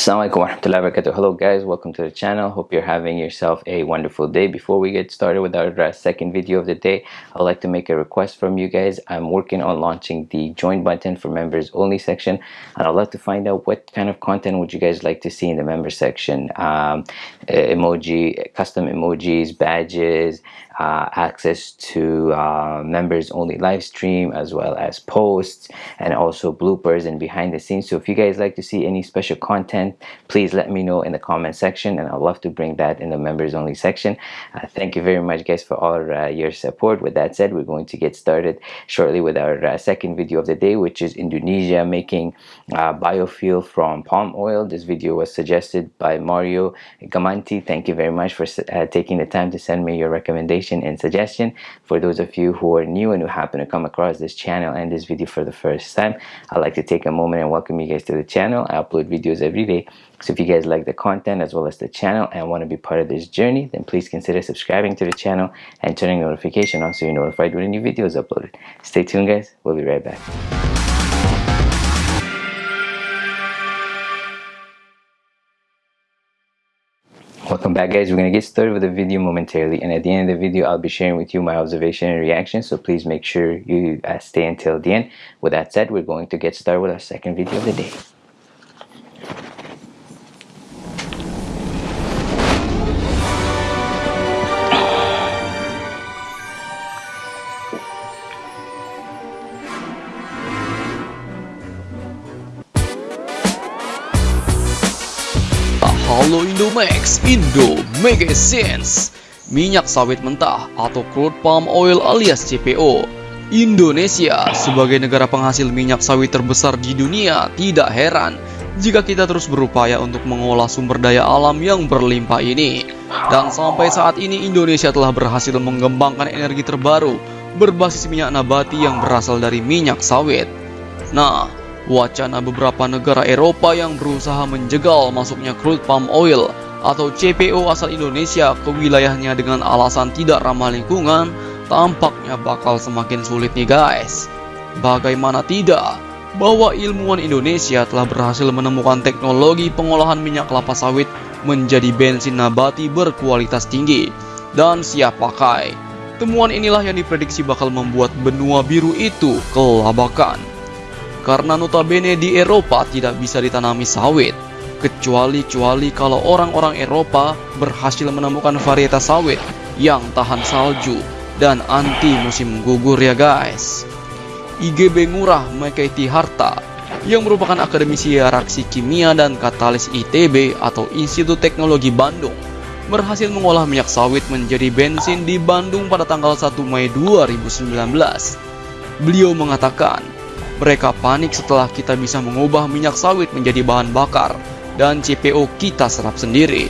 Assalamualaikum warahmatullahi wabarakatuh. Hello guys, welcome to the channel. Hope you're having yourself a wonderful day. Before we get started with our uh, second video of the day, I'd like to make a request from you guys. I'm working on launching the join button for members only section and I'd like to find out what kind of content would you guys like to see in the member section. Um, emoji, custom emojis, badges, uh, access to uh, members only live stream as well as posts and also bloopers and behind the scenes. So if you guys like to see any special content please let me know in the comment section and I'd love to bring that in the members only section. Uh, thank you very much guys for all uh, your support. With that said we're going to get started shortly with our uh, second video of the day which is Indonesia making uh, biofuel from palm oil. This video was suggested by Mario Gamanti. Thank you very much for taking the time to send me your recommendation and suggestion. For those of you who are new and who happen to come across this channel and this video for the first time I'd like to take a moment and welcome you guys to the channel. I upload videos every day. So if you guys like the content as well as the channel and want to be part of this journey then please consider subscribing to the channel and turning notification on so you're notified when a new video is uploaded. Stay tuned guys. We'll be right back welcome back guys. We're gonna get started with the video momentarily and at the end of the video I'll be sharing with you my observation and reaction so please make sure you uh, stay until the end. With that said we're going to get started with our second video of the day Halo Indomax, Indo Mega Sense Minyak sawit mentah atau crude palm oil alias CPO Indonesia sebagai negara penghasil minyak sawit terbesar di dunia tidak heran jika kita terus berupaya untuk mengolah sumber daya alam yang berlimpah ini. Dan sampai saat ini Indonesia telah berhasil mengembangkan energi terbaru berbasis minyak nabati yang berasal dari minyak sawit. Nah, wacana beberapa negara Eropa yang berusaha menjegal masuknya crude palm oil atau CPO asal Indonesia ke wilayahnya dengan alasan tidak ramah lingkungan tampaknya bakal semakin sulit nih guys. Bagaimana tidak, bahwa ilmuwan Indonesia telah berhasil menemukan teknologi pengolahan minyak kelapa sawit menjadi bensin nabati berkualitas tinggi dan siap pakai. Temuan inilah yang diprediksi bakal membuat benua biru itu kelabakan karena notabene di Eropa tidak bisa ditanami sawit kecuali-cuali kalau orang-orang Eropa berhasil menemukan varietas sawit yang tahan salju dan anti musim gugur ya guys IGB Ngurah Mekaiti Harta yang merupakan akademisi reaksi kimia dan katalis ITB atau Institut Teknologi Bandung berhasil mengolah minyak sawit menjadi bensin di Bandung pada tanggal 1 Mei 2019. Beliau mengatakan, mereka panik setelah kita bisa mengubah minyak sawit menjadi bahan bakar dan CPO kita serap sendiri.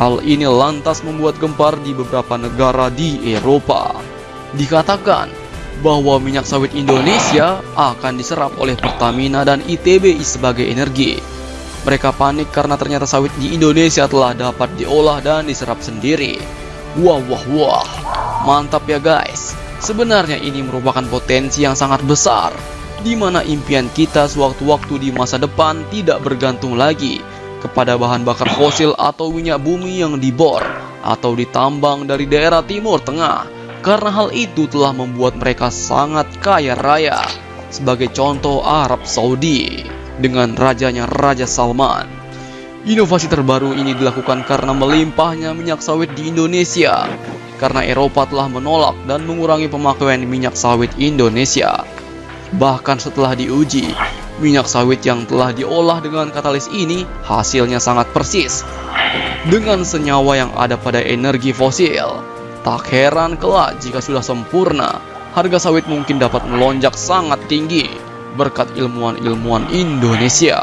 Hal ini lantas membuat gempar di beberapa negara di Eropa. Dikatakan bahwa minyak sawit Indonesia akan diserap oleh Pertamina dan ITB sebagai energi. Mereka panik karena ternyata sawit di Indonesia telah dapat diolah dan diserap sendiri. Wah wah wah, mantap ya guys. Sebenarnya ini merupakan potensi yang sangat besar di mana impian kita sewaktu-waktu di masa depan tidak bergantung lagi kepada bahan bakar fosil atau minyak bumi yang dibor atau ditambang dari daerah timur tengah. Karena hal itu telah membuat mereka sangat kaya raya. Sebagai contoh Arab Saudi dengan rajanya Raja Salman. Inovasi terbaru ini dilakukan karena melimpahnya minyak sawit di Indonesia. Karena Eropa telah menolak dan mengurangi pemakaian minyak sawit Indonesia Bahkan setelah diuji, minyak sawit yang telah diolah dengan katalis ini hasilnya sangat persis dengan senyawa yang ada pada energi fosil. Tak heran kelak jika sudah sempurna, harga sawit mungkin dapat melonjak sangat tinggi berkat ilmuwan-ilmuwan Indonesia.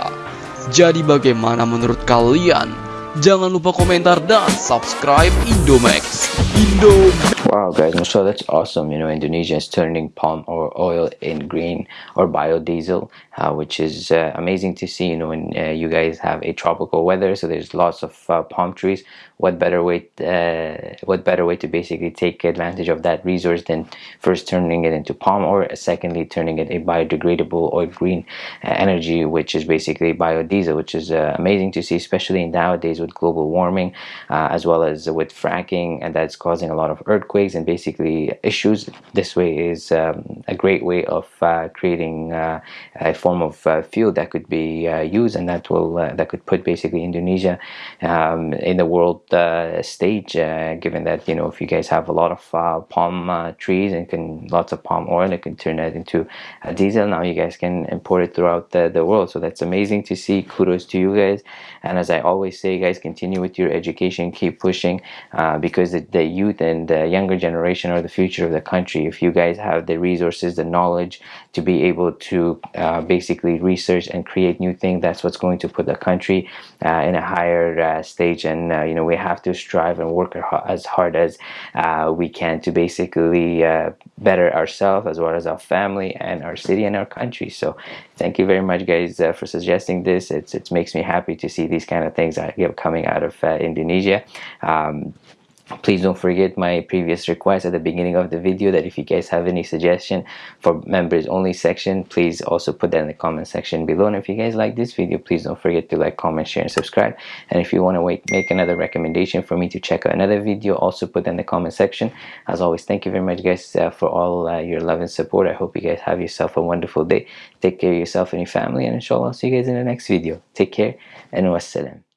Jadi bagaimana menurut kalian? Jangan lupa komentar dan subscribe Indomax. Indomax. Wow, guys, so that's awesome. You know, Indonesia is turning palm oil in green or biodiesel, uh, which is uh, amazing to see. You know, when uh, you guys have a tropical weather, so there's lots of uh, palm trees. What better way? Uh, what better way to basically take advantage of that resource than first turning it into palm oil, secondly turning it a biodegradable or green uh, energy, which is basically biodiesel, which is amazing to see, especially nowadays with global warming, as well as with fracking, and that's causing a lot of earthquakes and basically issues. This way is um, a great way of uh, creating uh, a form of uh, fuel that could be uh, used and that will uh, that could put basically Indonesia um, in the world stage. given that you know if you guys have a lot of palm trees and can lots of palm oil, it can turn that into diesel. Now you guys can import it throughout the, the world. So that's amazing to see. Kudos to you guys. And as I always say, guys, continue with your education, keep pushing because the, the youth and the younger generation are the future of the country. If you guys have the resources the knowledge to be able to uh, basically research and create new things that's what's going to put the country uh, in a higher uh, stage. And uh, you know we have to strive and work as hard as uh, we can to basically uh, better ourselves as well as our family and our city and our country. So thank you very much guys for suggesting this. It's, it makes me happy to see these kind of things coming out of Indonesia. Um, please don't forget my previous request at the beginning of the video that if you guys have any suggestion for members only section please also put that in the comment section below. And if you guys like this video please don't forget to like comment share and subscribe. And if you want to make another recommendation for me to check out another video also put that in the comment section. As always thank you very much guys uh, for all uh, your love and support. I hope you guys have yourself a wonderful day. Take care of yourself and your family and inshallah i'll see you guys in the next video. Take care and wassalam